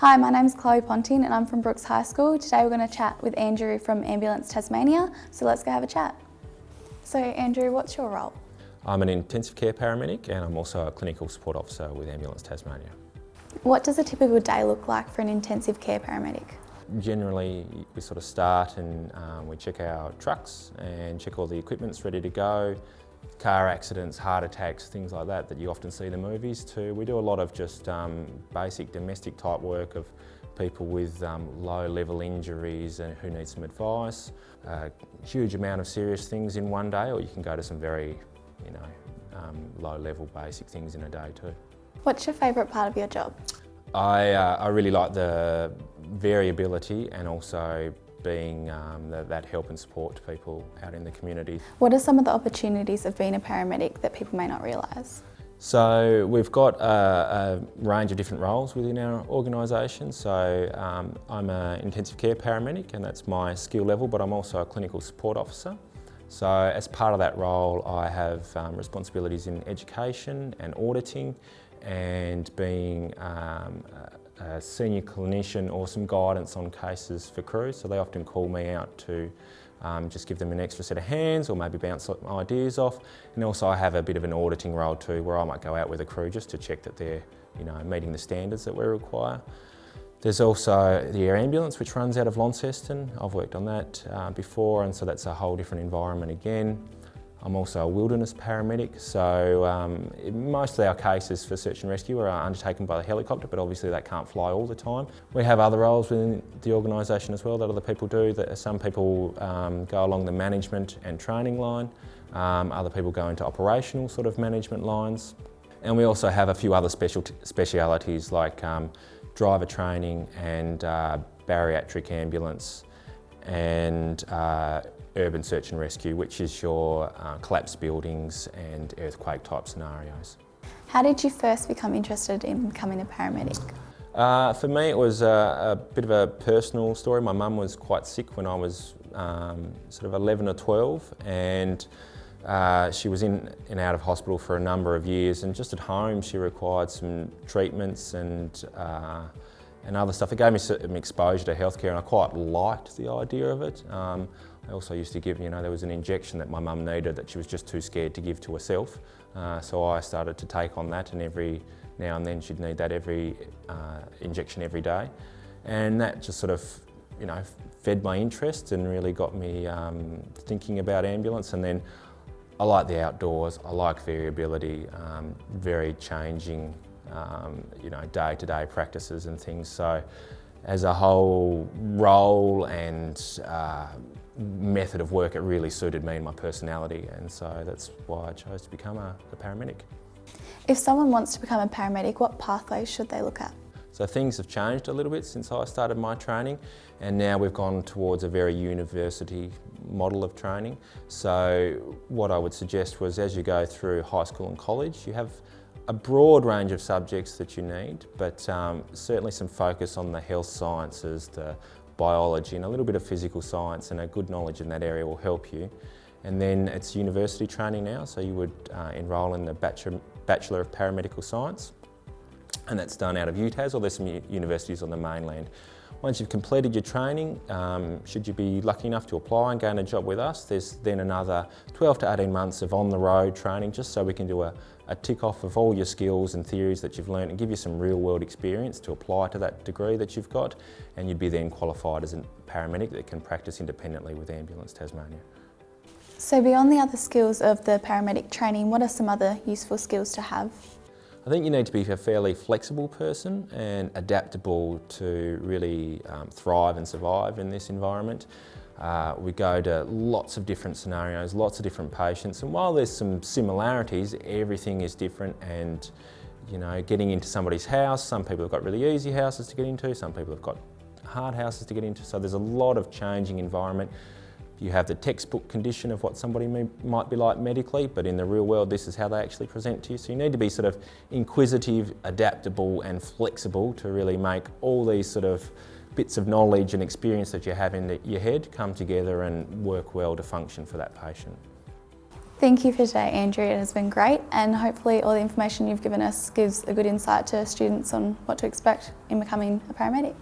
Hi, my name is Chloe Ponting and I'm from Brooks High School. Today we're going to chat with Andrew from Ambulance Tasmania, so let's go have a chat. So Andrew, what's your role? I'm an intensive care paramedic and I'm also a clinical support officer with Ambulance Tasmania. What does a typical day look like for an intensive care paramedic? Generally, we sort of start and um, we check our trucks and check all the equipment's ready to go. Car accidents, heart attacks, things like that that you often see in the movies too. We do a lot of just um, basic domestic type work of people with um, low level injuries and who need some advice. A huge amount of serious things in one day or you can go to some very you know, um, low level basic things in a day too. What's your favourite part of your job? I, uh, I really like the variability and also being um, the, that help and support to people out in the community. What are some of the opportunities of being a paramedic that people may not realise? So we've got a, a, range of different roles within our organisation. So um, I'm an intensive care paramedic and that's my skill level, but I'm also a clinical support officer. So as part of that role, I have um, responsibilities in education and auditing and being um, a senior clinician or some guidance on cases for crews. So they often call me out to um, just give them an extra set of hands or maybe bounce ideas off. And also I have a bit of an auditing role too where I might go out with a crew just to check that they're you know, meeting the standards that we require. There's also the air ambulance which runs out of Launceston. I've worked on that uh, before and so that's a whole different environment again. I'm also a wilderness paramedic, so um, most of our cases for search and rescue are undertaken by the helicopter, but obviously that can't fly all the time. We have other roles within the organisation as well that other people do. That some people um, go along the management and training line, um, other people go into operational sort of management lines. And we also have a few other special specialities like um, driver training and uh, bariatric ambulance and uh, urban search and rescue, which is your uh, collapsed buildings and earthquake type scenarios. How did you first become interested in becoming a paramedic? Uh, for me it was a, a, bit of a personal story. My mum was quite sick when I was um, sort of 11 or 12 and uh, she was in and out of hospital for a number of years and just at home she required some treatments and uh, and other stuff. It gave me some exposure to healthcare and I quite liked the idea of it. Um, I also used to give, you know, there was an injection that my mum needed that she was just too scared to give to herself. Uh, so I started to take on that and every now and then she'd need that every uh, injection every day. And that just sort of, you know, fed my interest and really got me um, thinking about ambulance. And then I like the outdoors, I like variability, um, very changing, um, you know, day-to-day -day practices and things. So as a whole role and uh, method of work, it really suited me and my personality and so that's why I chose to become a, a paramedic. If someone wants to become a paramedic, what pathways should they look at? So things have changed a little bit since I started my training and now we've gone towards a very university model of training. So what I would suggest was as you go through high school and college, you have a broad range of subjects that you need, but um, certainly some focus on the health sciences, the biology and a little bit of physical science and a good knowledge in that area will help you. And then it's university training now, so you would uh, enrol in the Bachelor, Bachelor of Paramedical Science and that's done out of UTAS or there's some universities on the mainland. Once you've completed your training, um, should you be lucky enough to apply and gain a job with us, there's then another 12 to 18 months of on-the-road training just so we can do a, a tick off of all your skills and theories that you've learned and give you some real world experience to apply to that degree that you've got and you'd be then qualified as a paramedic that can practice independently with Ambulance Tasmania. So beyond the other skills of the paramedic training, what are some other useful skills to have? I think you need to be a fairly flexible person and adaptable to really um, thrive and survive in this environment. Uh, we go to lots of different scenarios, lots of different patients, and while there's some similarities, everything is different and you know, getting into somebody's house, some people have got really easy houses to get into, some people have got hard houses to get into, so there's a lot of changing environment. You have the textbook condition of what somebody may, might be like medically, but in the real world, this is how they actually present to you. So you need to be sort of inquisitive, adaptable, and flexible to really make all these sort of bits of knowledge and experience that you have in your head come together and work well to function for that patient. Thank you for today, Andrew. It has been great, and hopefully, all the information you've given us gives a good insight to students on what to expect in becoming a paramedic.